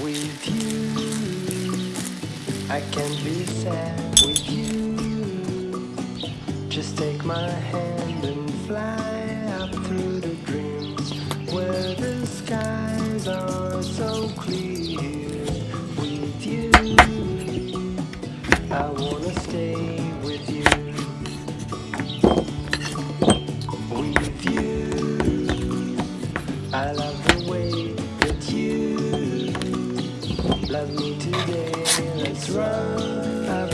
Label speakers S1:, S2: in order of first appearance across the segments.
S1: with you. I can't be sad with you. Just take my hand and fly up through the dreams where the skies are so clear. With you, I wanna love me today. Let's run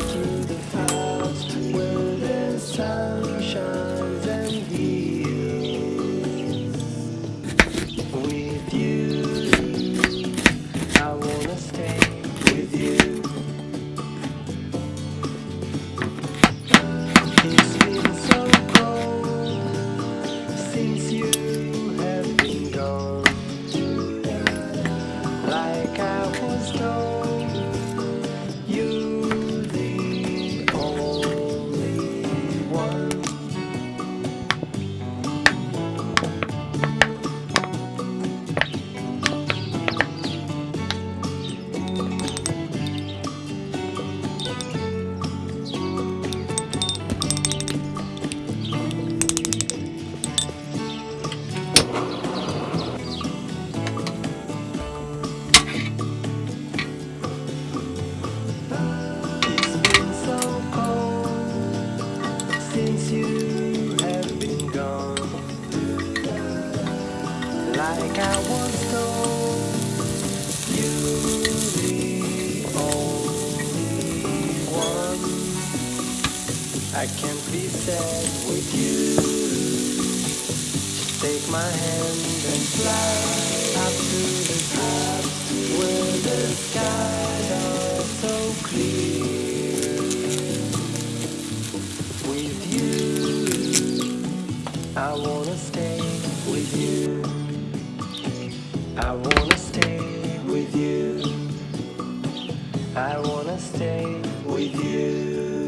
S1: Like I was told, you're the only one. I can't be sad with you. Just take my hand and fly up to the top where the skies are so clear. With you, I wanna I wanna stay with you. I wanna stay with you.